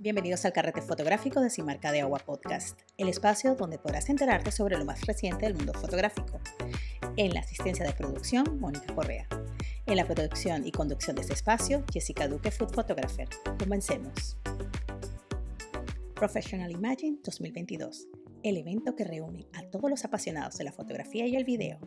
Bienvenidos al carrete fotográfico de Simarca de Agua Podcast, el espacio donde podrás enterarte sobre lo más reciente del mundo fotográfico. En la asistencia de producción, Mónica Correa. En la producción y conducción de este espacio, Jessica Duque, Food Photographer. Comencemos. Professional Imagine 2022, el evento que reúne a todos los apasionados de la fotografía y el video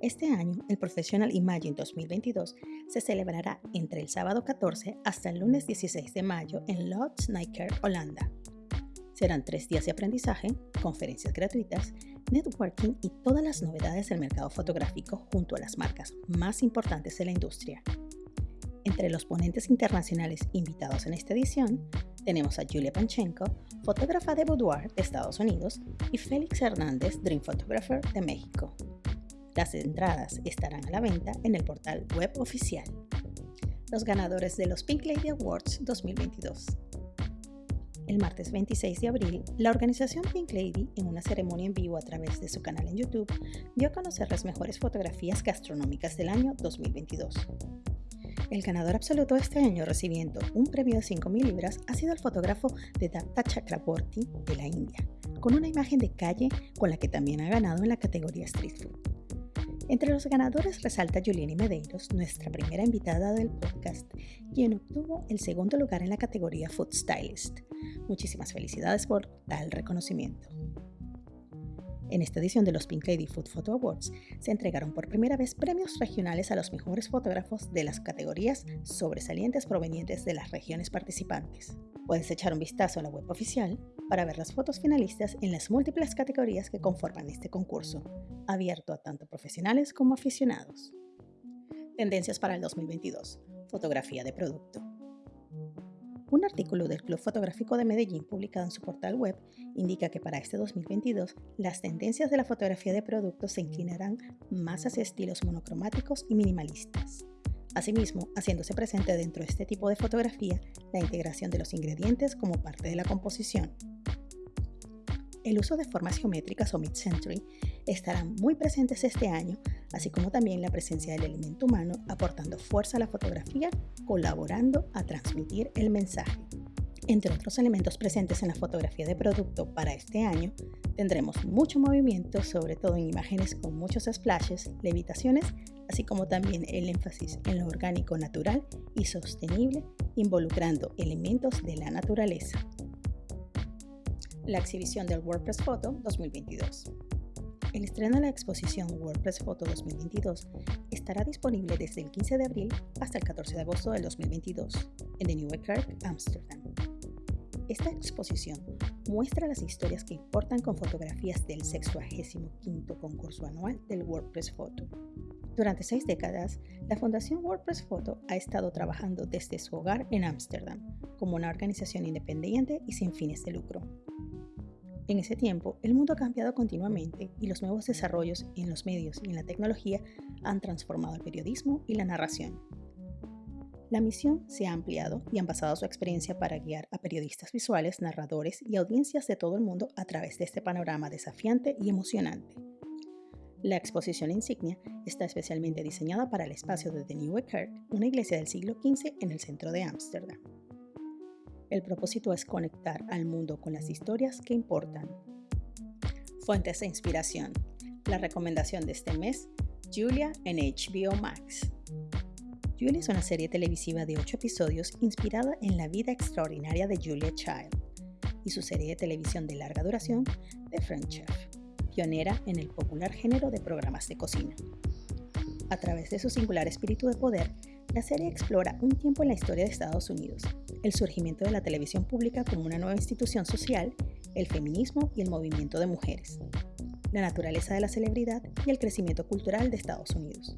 este año, el Professional Imagine 2022 se celebrará entre el sábado 14 hasta el lunes 16 de mayo en Lodz Nijker, Holanda. Serán tres días de aprendizaje, conferencias gratuitas, networking y todas las novedades del mercado fotográfico junto a las marcas más importantes de la industria. Entre los ponentes internacionales invitados en esta edición, tenemos a Julia Panchenko, fotógrafa de boudoir de Estados Unidos, y Félix Hernández, Dream Photographer de México. Las entradas estarán a la venta en el portal web oficial. Los ganadores de los Pink Lady Awards 2022. El martes 26 de abril, la organización Pink Lady, en una ceremonia en vivo a través de su canal en YouTube, dio a conocer las mejores fotografías gastronómicas del año 2022. El ganador absoluto este año recibiendo un premio de 5.000 libras ha sido el fotógrafo de Datta Chakraborty de la India, con una imagen de calle con la que también ha ganado en la categoría Street Food. Entre los ganadores resalta Juliani Medeiros, nuestra primera invitada del podcast, quien obtuvo el segundo lugar en la categoría Food Stylist. Muchísimas felicidades por tal reconocimiento. En esta edición de los Pink Lady Food Photo Awards se entregaron por primera vez premios regionales a los mejores fotógrafos de las categorías sobresalientes provenientes de las regiones participantes. Puedes echar un vistazo a la web oficial para ver las fotos finalistas en las múltiples categorías que conforman este concurso, abierto a tanto profesionales como aficionados. Tendencias para el 2022. Fotografía de producto. Un artículo del Club Fotográfico de Medellín publicado en su portal web indica que para este 2022 las tendencias de la fotografía de producto se inclinarán más hacia estilos monocromáticos y minimalistas. Asimismo, haciéndose presente dentro de este tipo de fotografía la integración de los ingredientes como parte de la composición, el uso de formas geométricas o mid-century estarán muy presentes este año, así como también la presencia del elemento humano aportando fuerza a la fotografía, colaborando a transmitir el mensaje. Entre otros elementos presentes en la fotografía de producto para este año, tendremos mucho movimiento, sobre todo en imágenes con muchos splashes, levitaciones, así como también el énfasis en lo orgánico natural y sostenible, involucrando elementos de la naturaleza la exhibición del WordPress Photo 2022. El estreno de la exposición WordPress Photo 2022 estará disponible desde el 15 de abril hasta el 14 de agosto del 2022 en The New Kirk, Amsterdam. Esta exposición muestra las historias que importan con fotografías del 65 concurso anual del WordPress Photo. Durante seis décadas, la Fundación WordPress Photo ha estado trabajando desde su hogar en Ámsterdam como una organización independiente y sin fines de lucro. En ese tiempo, el mundo ha cambiado continuamente y los nuevos desarrollos en los medios y en la tecnología han transformado el periodismo y la narración. La misión se ha ampliado y han basado su experiencia para guiar a periodistas visuales, narradores y audiencias de todo el mundo a través de este panorama desafiante y emocionante. La exposición insignia está especialmente diseñada para el espacio de The Nieuwe Kerk, una iglesia del siglo XV en el centro de Ámsterdam. El propósito es conectar al mundo con las historias que importan. Fuentes de inspiración. La recomendación de este mes, Julia en HBO Max. Julia es una serie televisiva de 8 episodios inspirada en la vida extraordinaria de Julia Child y su serie de televisión de larga duración, The French Chef, pionera en el popular género de programas de cocina. A través de su singular espíritu de poder, la serie explora un tiempo en la historia de Estados Unidos, el surgimiento de la televisión pública como una nueva institución social, el feminismo y el movimiento de mujeres, la naturaleza de la celebridad y el crecimiento cultural de Estados Unidos.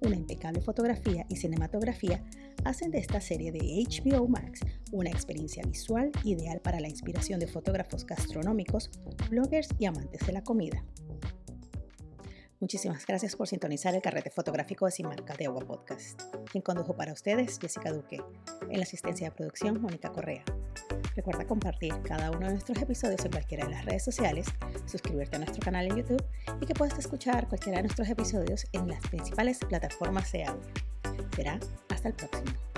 Una impecable fotografía y cinematografía hacen de esta serie de HBO Max una experiencia visual ideal para la inspiración de fotógrafos gastronómicos, bloggers y amantes de la comida. Muchísimas gracias por sintonizar el carrete fotográfico de Sin de Agua Podcast. Quien condujo para ustedes, Jessica Duque. En la asistencia de producción, Mónica Correa. Recuerda compartir cada uno de nuestros episodios en cualquiera de las redes sociales, suscribirte a nuestro canal en YouTube y que puedas escuchar cualquiera de nuestros episodios en las principales plataformas de audio. Será hasta el próximo.